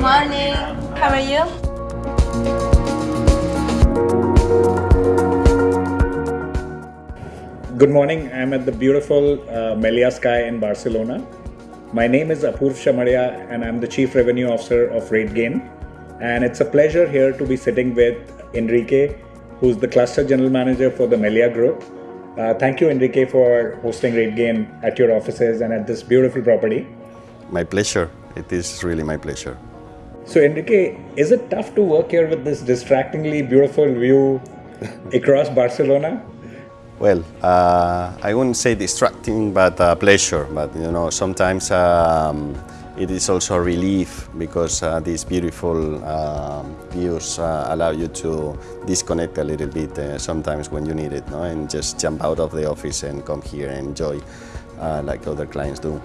morning. How are you? Good morning. I'm at the beautiful uh, Melia Sky in Barcelona. My name is Apurv Shamaria, and I'm the Chief Revenue Officer of RateGain. And it's a pleasure here to be sitting with Enrique, who's the Cluster General Manager for the Melia Group. Uh, thank you, Enrique, for hosting RateGain at your offices and at this beautiful property. My pleasure. It is really my pleasure. So, Enrique, is it tough to work here with this distractingly beautiful view across Barcelona? Well, uh, I wouldn't say distracting, but uh, pleasure. But you know, sometimes um, it is also a relief because uh, these beautiful um, views uh, allow you to disconnect a little bit uh, sometimes when you need it, no? and just jump out of the office and come here and enjoy uh, like other clients do.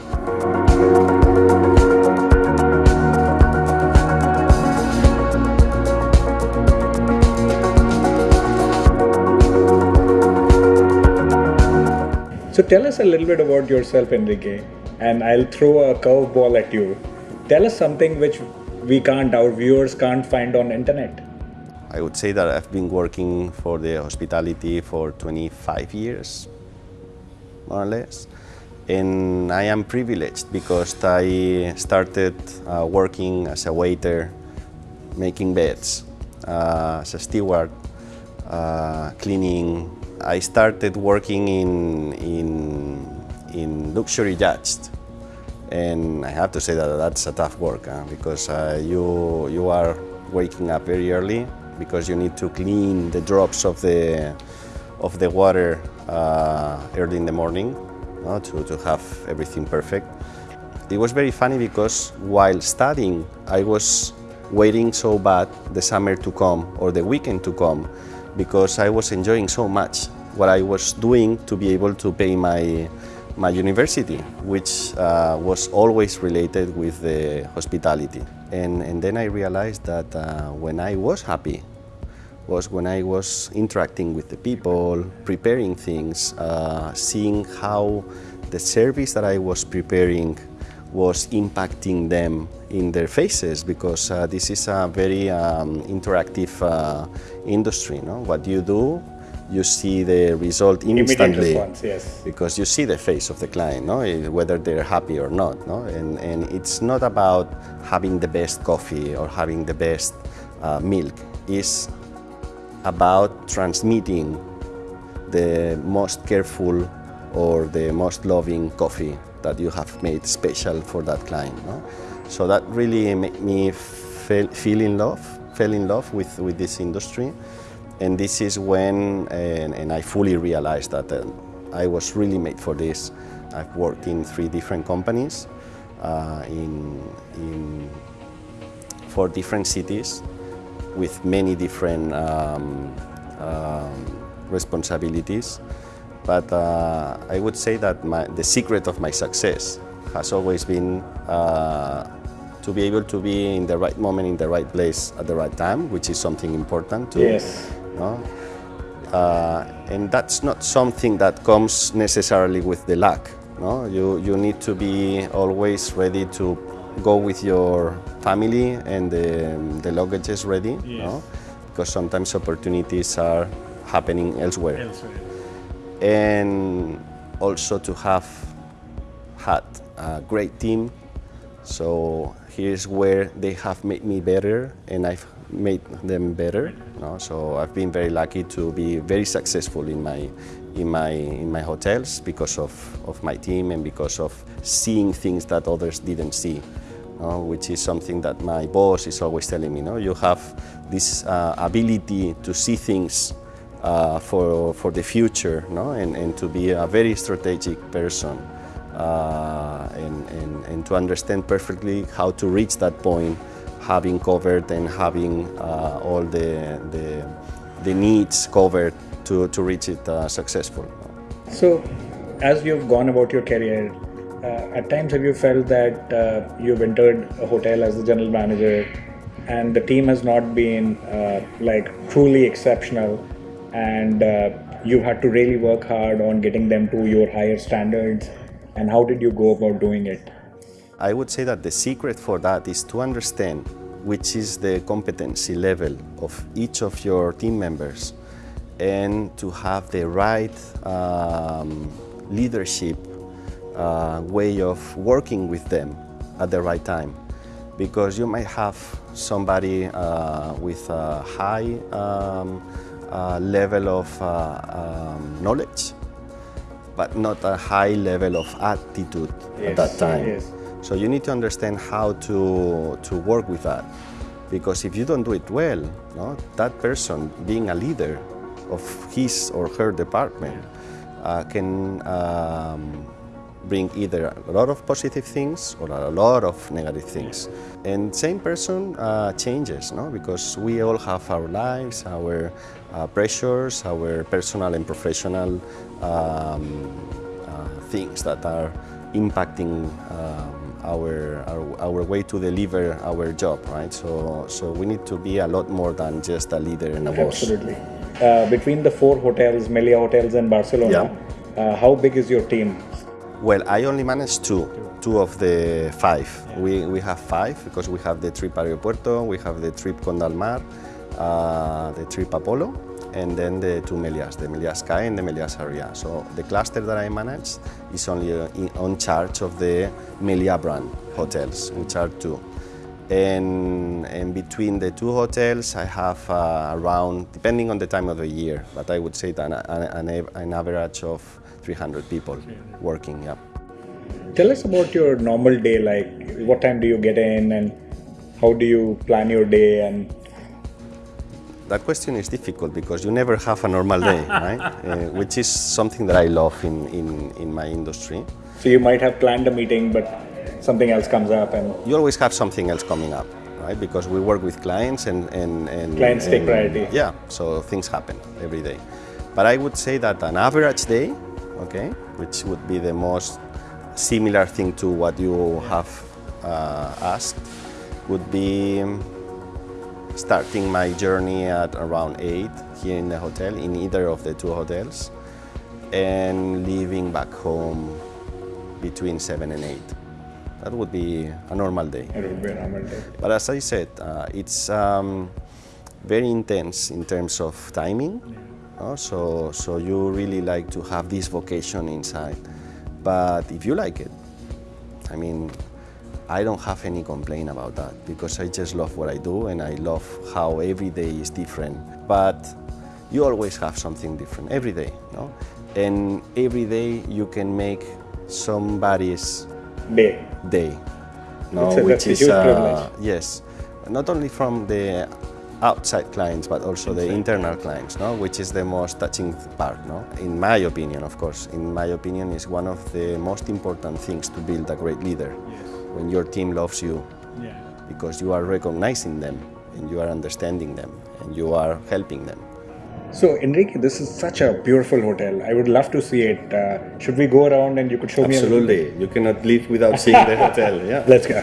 So tell us a little bit about yourself, Enrique, and I'll throw a curveball at you. Tell us something which we can't, our viewers can't find on internet. I would say that I've been working for the hospitality for 25 years, more or less. And I am privileged because I started uh, working as a waiter, making beds, uh, as a steward, uh, cleaning. I started working in, in, in luxury yachts. And I have to say that that's a tough work huh? because uh, you, you are waking up very early because you need to clean the drops of the, of the water uh, early in the morning no? to, to have everything perfect. It was very funny because while studying, I was waiting so bad the summer to come or the weekend to come because I was enjoying so much what I was doing to be able to pay my, my university, which uh, was always related with the hospitality. And, and then I realized that uh, when I was happy was when I was interacting with the people, preparing things, uh, seeing how the service that I was preparing was impacting them in their faces because uh, this is a very um, interactive uh, industry. No? What you do, you see the result instantly response, yes. because you see the face of the client, no? Eh, whether they're happy or not. No? And, and it's not about having the best coffee or having the best uh, milk. It's about transmitting the most careful or the most loving coffee that you have made special for that client. No? So that really made me feel, feel in love, fell in love with, with this industry. And this is when, and, and I fully realized that uh, I was really made for this. I've worked in three different companies uh, in, in four different cities with many different um, um, responsibilities. But uh, I would say that my, the secret of my success has always been uh, to be able to be in the right moment, in the right place at the right time, which is something important too. Yes. No? Uh, and that's not something that comes necessarily with the luck. No? You, you need to be always ready to go with your family and the, the luggage is ready. Yes. No? Because sometimes opportunities are happening elsewhere. Elsewhere. And also to have had a great team. So here's where they have made me better and I've made them better. No? So I've been very lucky to be very successful in my, in my, in my hotels because of, of my team and because of seeing things that others didn't see. which is something that my boss is always telling me. No? You have this uh, ability to see things uh, for, for the future no? and, and to be a very strategic person uh, and, and, and to understand perfectly how to reach that point having covered and having uh, all the, the, the needs covered to, to reach it uh, successful. So, as you've gone about your career, uh, at times have you felt that uh, you've entered a hotel as the general manager and the team has not been uh, like truly exceptional and uh, you had to really work hard on getting them to your higher standards and how did you go about doing it? I would say that the secret for that is to understand which is the competency level of each of your team members and to have the right um, leadership uh, way of working with them at the right time. Because you might have somebody uh, with a high um, uh, level of uh, um, knowledge, but not a high level of attitude Yes, at that time. yes. So you need to understand how to, to work with that. Because if you don't do it well, no, that person being a leader of his or her department uh, can um, bring either a lot of positive things or a lot of negative things. And same person uh, changes, no? because we all have our lives, our uh, pressures, our personal and professional um, uh, things that are impacting um, our, our, our way to deliver our job, right? So, so we need to be a lot more than just a leader and a boss. Absolutely. Uh, between the four hotels, Melia Hotels and Barcelona, uh, how big is your team? Well, I only manage two, two of the five. We, we have five because we have the TRYP Aeropuerto, we have the TRYP Condalmar, uh, the TRYP Apolo, and then the two Melias, the Melias Sky and the Melias Sarrià. So the cluster that I manage is only uh, in, on charge of the Melia brand hotels, which are two. And, and between the two hotels, I have uh, around, depending on the time of the year, but I would say an, an, an average of 300 people working, yeah. Tell us about your normal day, like what time do you get in and how do you plan your day and That question is difficult because you never have a normal day, right? Uh, which is something that I love in, in, in my industry. so you might have planned a meeting but something else comes up and You always have something else coming up, right? Because we work with clients and... and, and Clients take priority. Yeah, so things happen every day. But I would say that an average day, okay, which would be the most similar thing to what you have uh, asked, would be starting my journey at around 8 here in the hotel, in either of the two hotels, and leaving back home between 7 and 8. That would be a normal day. it would be a normal day. But as I said, uh, it's um, very intense in terms of timing. no? So, so you really like to have this vocation inside. But if you like it, I mean, I don't have any complaint about that because I just love what I do and I love how every day is different. But you always have something different every day, no? And every day you can make somebody's Day. day. No, That's a- which is uh, yes, not only from the outside clients but also the internal clients, no, which is the most touching part, no. In my opinion, of course, in my opinion, is one of the most important things to build a great leader. When your team loves you, Yeah. because you are recognizing them and you are understanding them and you are helping them. So Enrique, this is such a beautiful hotel. I would love to see it. Uh, should we go around and you could show me? a little bit? Absolutely, you cannot leave without seeing the hotel. Yeah. Let's go.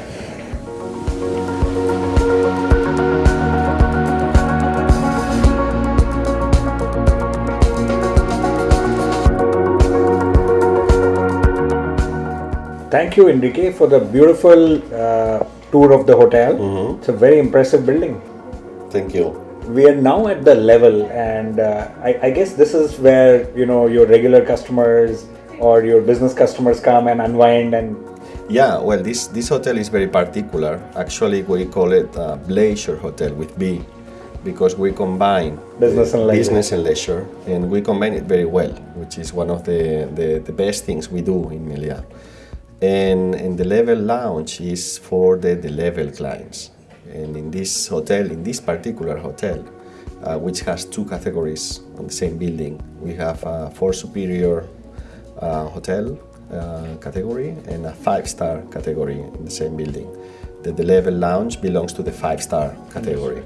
Thank you, Enrique, for the beautiful uh, tour of the hotel. It's a very impressive building. Thank you. We are now at the level, and uh, I, I guess this is where you know your regular customers or your business customers come and unwind and Yeah, well, this, this hotel is very particular. Actually, we call it a leisure hotel with B because we combine Business and leisure. business and leisure, and we combine it very well, which is one of the, the, the best things we do in Melia. And, and the level lounge is for the, the level clients. And in this hotel, in this particular hotel, uh, which has two categories on the same building, we have a four superior uh, hotel uh, category and a five-star category in the same building. The, the level lounge belongs to the five-star category.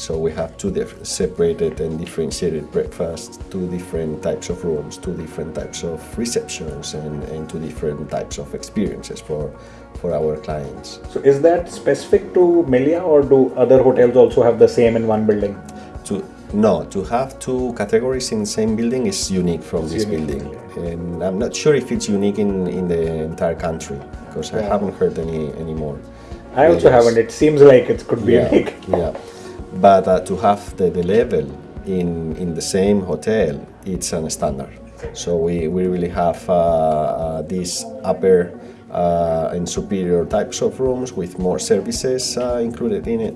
So we have two separated and differentiated breakfasts, two different types of rooms, two different types of receptions, and, and two different types of experiences for, for our clients. So is that specific to Melia or do other hotels also have the same in one building? To no, to have two categories in the same building is unique from this unique, building, and I'm not sure if it's unique in, in the entire country. because I haven't heard any anymore. I also haven't. It seems like it could be yeah, unique. yeah. But uh, to have the, the level in in the same hotel, it's a standard. So we, we really have uh, uh, these upper uh, and superior types of rooms with more services uh, included in it,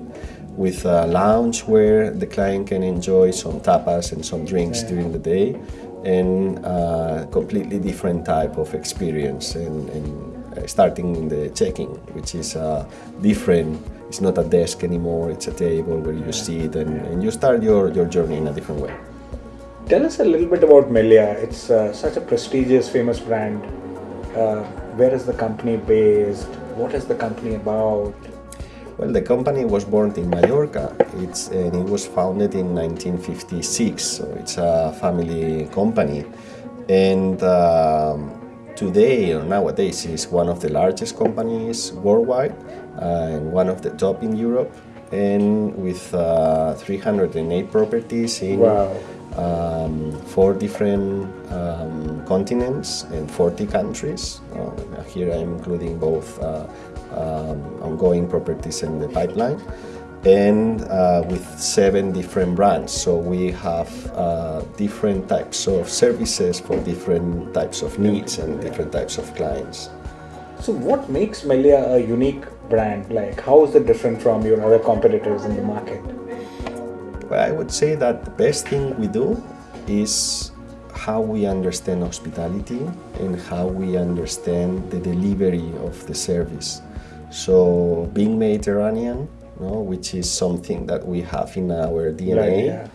with a lounge where the client can enjoy some tapas and some drinks during the day, and uh, completely different type of experience. And, and uh, starting in the check-in, which is uh, different. It's not a desk anymore. It's a table where you sit and, and you start your, your journey in a different way. Tell us a little bit about Melia. It's uh, such a prestigious, famous brand. Uh, where is the company based? What is the company about? Well, the company was born in Mallorca. It's and it was founded in 1956. So it's a family company, and um, today or nowadays is one of the largest companies worldwide uh, and one of the top in Europe, and with uh, 308 properties in. Wow. Um, four different um, continents and 40 countries. Uh, here I'm including both uh, um, ongoing properties in the pipeline and uh, with seven different brands. So we have uh, different types of services for different types of needs and different types of clients. So, what makes Melia a unique brand? Like, how is it different from your other competitors in the market? Well, I would say that the best thing we do is how we understand hospitality and how we understand the delivery of the service. So, being Mediterranean, no, which is something that we have in our DNA, Right, yeah.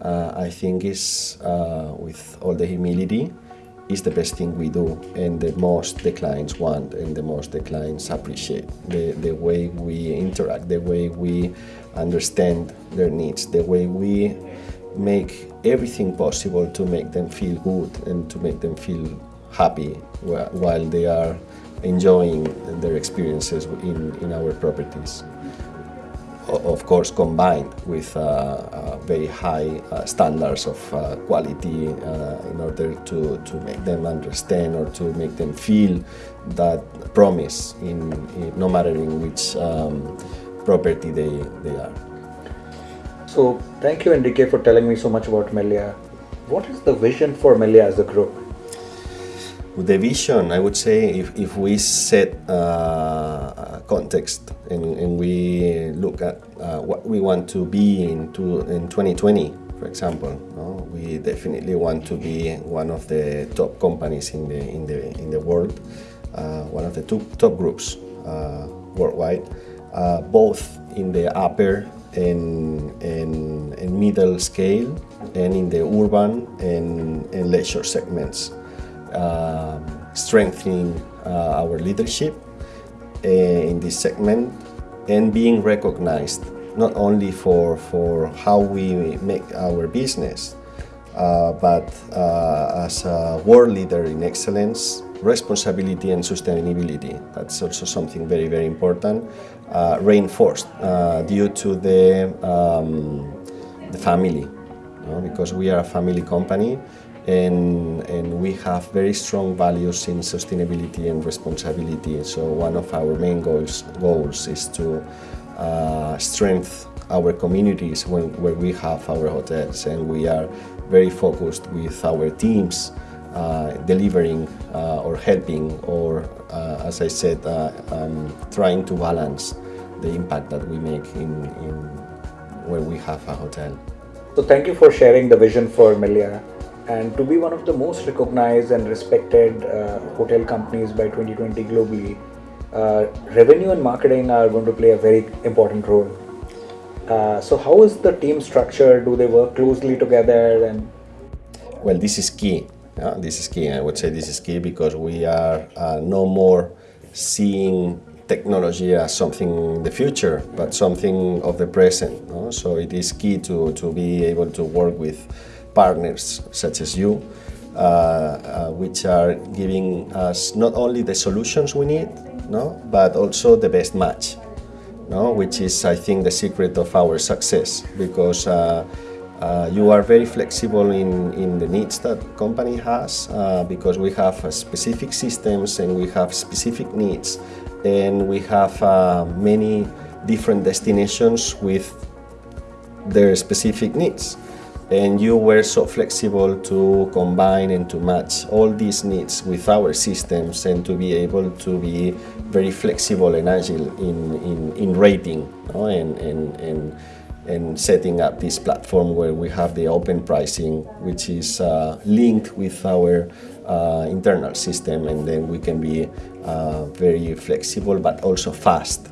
uh, I think is, uh, with all the humility, is the best thing we do and the most the clients want and the most the clients appreciate. The, the way we interact, the way we understand their needs, the way we make everything possible to make them feel good and to make them feel happy while they are enjoying their experiences in, in our properties of course combined with uh, uh, very high uh, standards of quality in order to, to make them understand or to make them feel that promise in, in no matter in which um, property they, they are. So, thank you, Enrique, for telling me so much about Melia. What is the vision for Melia as a group? With the vision, I would say if, if we set uh, a context and, and we look at uh, what we want to be in, to, in 2020, for example, no? we definitely want to be one of the top companies in the, in the, in the world, uh, one of the two top groups uh, worldwide, uh, both in the upper and, and, and middle scale and in the urban and, and leisure segments um, strengthening uh, our leadership uh, in this segment and being recognized not only for, for how we make our business, uh, but uh, as a world leader in excellence, responsibility and sustainability. That's also something very, very important, uh, reinforced uh, due to the, um, the family, you know, because we are a family company and, and we have very strong values in sustainability and responsibility. So one of our main goals, goals is to uh, strengthen our communities when, where we have our hotels and we are very focused with our teams uh, delivering uh, or helping or uh, as I said uh, um, trying to balance the impact that we make in, in where we have a hotel. So, thank you for sharing the vision for Melia. And to be one of the most recognized and respected uh, hotel companies by 2020 globally, uh, revenue and marketing are going to play a very important role. Uh, so, how is the team structured? Do they work closely together? And Well, this is key. Uh, this is key. I would say this is key because we are uh, no more seeing technology as something in the future, but something of the present. no? So it is key to, to be able to work with partners such as you, uh, uh, which are giving us not only the solutions we need, no, but also the best match no? which is, I think, the secret of our success because uh, Uh, you are very flexible in, in the needs that company has uh, because we have uh, specific systems and we have specific needs and we have many different destinations with their specific needs and you were so flexible to combine and to match all these needs with our systems and to be able to be very flexible and agile in, in, in rating and, and, and, and setting up this platform where we have the open pricing which is uh, linked with our uh, internal system. And then we can be uh, very flexible but also fast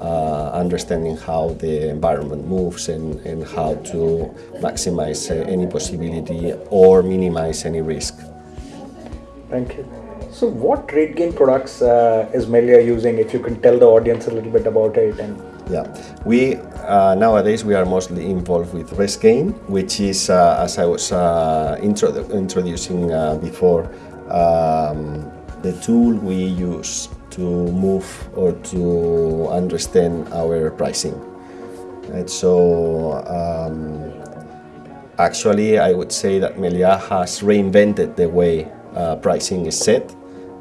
uh, understanding how the environment moves and, and how to maximize uh, any possibility or minimize any risk. Thank you. So, what RateGain products uh, is Melia using? If you can tell the audience a little bit about it. And yeah, we uh, nowadays we are mostly involved with RezGain, which is uh, as I was uh, introdu introducing uh, before, um, the tool we use to move or to understand our pricing. And so um, actually I would say that Melia has reinvented the way uh, pricing is set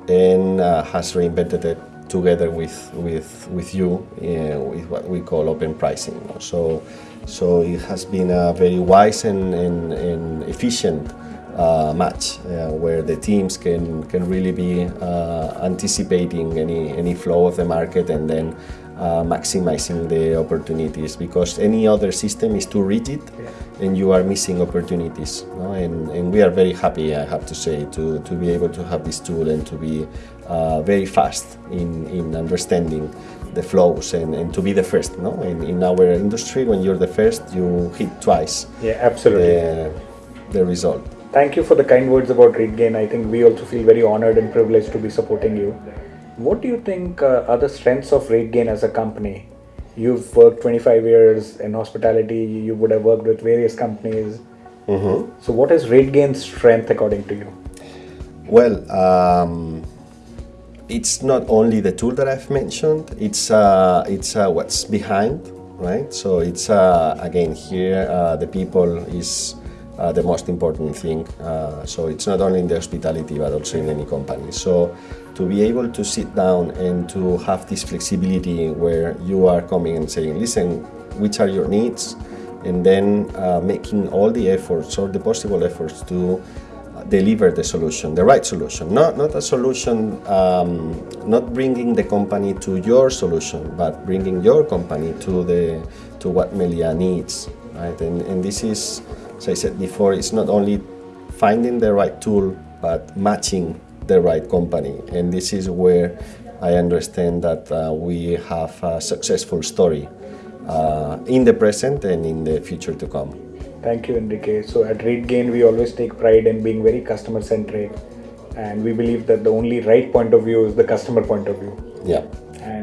and uh, has reinvented it together with, with, with you uh, with what we call open pricing. So, so it has been a very wise and, and, and efficient uh, match uh, where the teams can, can really be uh, anticipating any, any flow of the market and then uh, maximizing the opportunities because any other system is too rigid and you are missing opportunities. No? And, and we are very happy, I have to say, to, to be able to have this tool and to be uh, very fast in, in understanding the flows and, and to be the first. No? In, in our industry, when you're the first, you hit twice. Yeah, absolutely. The, the result. Thank you for the kind words about RateGain. I think we also feel very honored and privileged to be supporting you. What do you think uh, are the strengths of RateGain as a company? You've worked 25 years in hospitality, you would have worked with various companies. Mm-hmm. So, what is RateGain's strength according to you? Well, um, it's not only the tool that I've mentioned, it's, uh, it's uh, what's behind, right? So, it's uh, again here, uh, the people is uh, the most important thing. Uh, so it's not only in the hospitality but also in any company. So to be able to sit down and to have this flexibility where you are coming and saying, listen, which are your needs? And then uh, making all the efforts or the possible efforts to deliver the solution, the right solution, not, not a solution, um, not bringing the company to your solution, but bringing your company to, the, to what Melia needs. Right? And, and this is as I said before, it's not only finding the right tool, but matching the right company. And this is where I understand that uh, we have a successful story uh, in the present and in the future to come. Thank you, Enrique. So at RateGain, we always take pride in being very customer centric, and we believe that the only right point of view is the customer point of view. Yeah.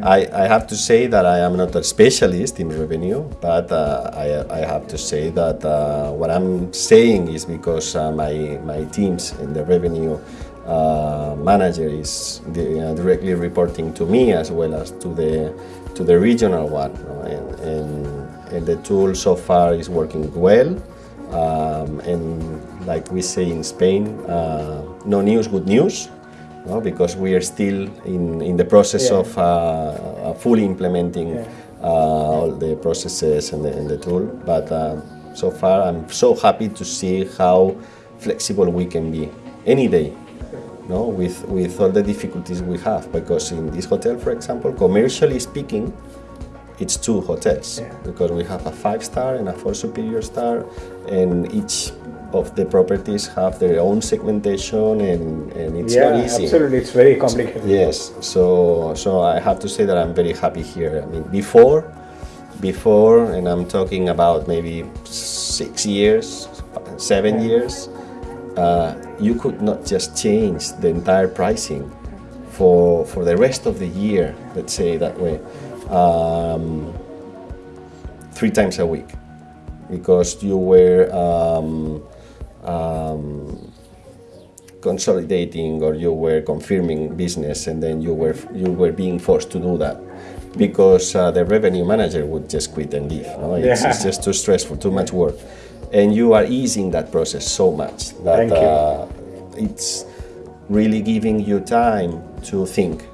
I, I have to say that I am not a specialist in revenue, but uh, I, I have to say that uh, what I'm saying is because uh, my, my teams in the revenue uh, manager is the, uh, directly reporting to me as well as to the, to the regional one. And, and, and, the tool so far is working well. Um, and like we say in Spain, uh, no news, good news no? because we are still in, in the process yeah. of uh, fully implementing yeah. uh, all the processes and the, and the tool. But uh, so far, I'm so happy to see how flexible we can be any day. No, with, with all the difficulties we have, because in this hotel, for example, commercially speaking, it's two hotels yeah. because we have a five star and a four superior star, and each of the properties have their own segmentation and, and it's yeah, not easy. absolutely. It's very complicated. Yes. So so I have to say that I'm very happy here. I mean, before, before, and I'm talking about maybe six years, seven yeah. years, uh, you could not just change the entire pricing for for the rest of the year. Let's say that way, um, three times a week because you were um, um, consolidating or you were confirming business and then you were you were being forced to do that because uh, the revenue manager would just quit and leave. No? It's, yeah. it's, just too stressful, too much work. and you are easing that process so much that Uh, it's really giving you time to think,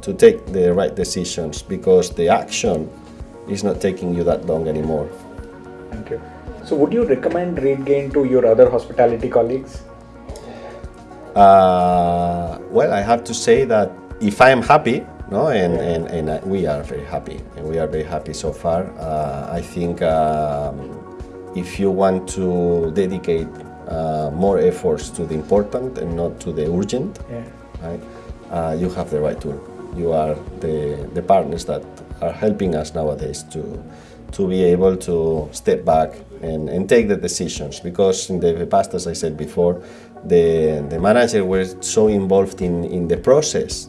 to take the right decisions because the action is not taking you that long anymore. Thank you. So, would you recommend RateGain to your other hospitality colleagues? Uh, well, I have to say that if I am happy, no, and, and, and uh, we are very happy, and we are very happy so far. Uh, I think um, if you want to dedicate uh, more efforts to the important and not to the urgent, Yeah. right, uh, you have the right tool. You are the, the partners that are helping us nowadays to, to be able to step back and, and take the decisions because in the past, as I said before, the, the manager were so involved in, in the process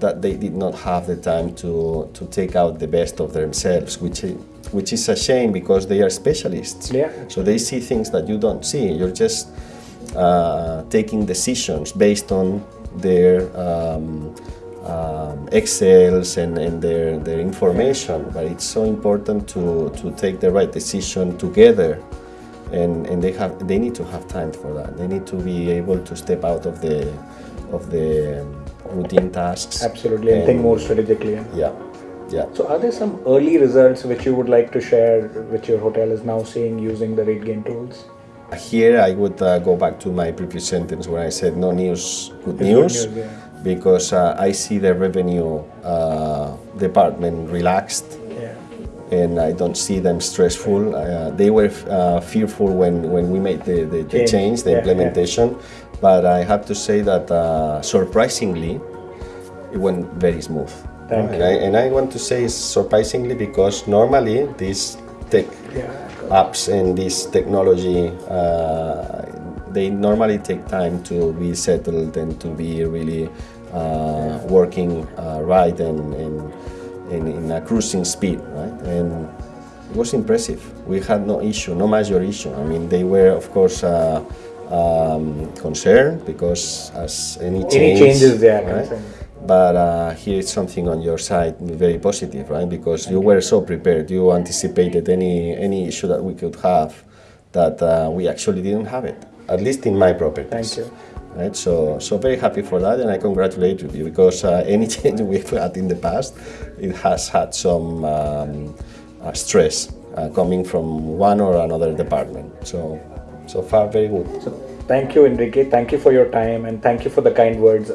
that they did not have the time to, to take out the best of themselves, which, i- which is a shame because they are specialists. Yeah. So they see things that you don't see. You're just uh, taking decisions based on their um, um, Excels and, and their, their information. But it's so important to, to take the right decision together. And, and they have they need to have time for that. They need to be able to step out of the of the um, routine tasks. Absolutely, and think more strategically. yeah. Yeah, yeah. So, are there some early results which you would like to share, which your hotel is now seeing using the RateGain tools? Here I would uh, go back to my previous sentence where I said no news, good It's good news, news, yeah. Because uh, I see the revenue uh, department relaxed Yeah. and I don't see them stressful. Uh, they were uh, fearful when, when we made the, the, the Change, the yeah, yeah. implementation, but I have to say that uh, surprisingly, it went very smooth. Thank and you. I, and I want to say surprisingly because normally these tech Yeah. apps and this technology, uh, they normally take time to be settled and to be really uh, working uh, right and, and, and in a cruising speed, right? And it was impressive. We had no issue, no major issue. I mean, they were, of course, uh, um, concerned because as any change, Any changes they are right? But uh, here is something on your side very positive, right? Because you were so prepared. You anticipated any any issue that we could have, that uh, we actually didn't have it. At least in my properties. Thank you. Right. So so very happy for that, and I congratulate you because uh, any change we've had in the past, it has had some um, uh, stress uh, coming from one or another department. So so far very good. So, thank you, Enrique. Thank you for your time and thank you for the kind words.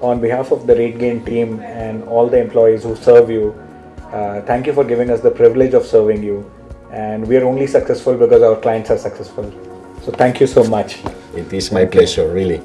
On behalf of the RateGain team and all the employees who serve you, uh, thank you for giving us the privilege of serving you. And we are only successful because our clients are successful. So, thank you so much. It is my pleasure, really.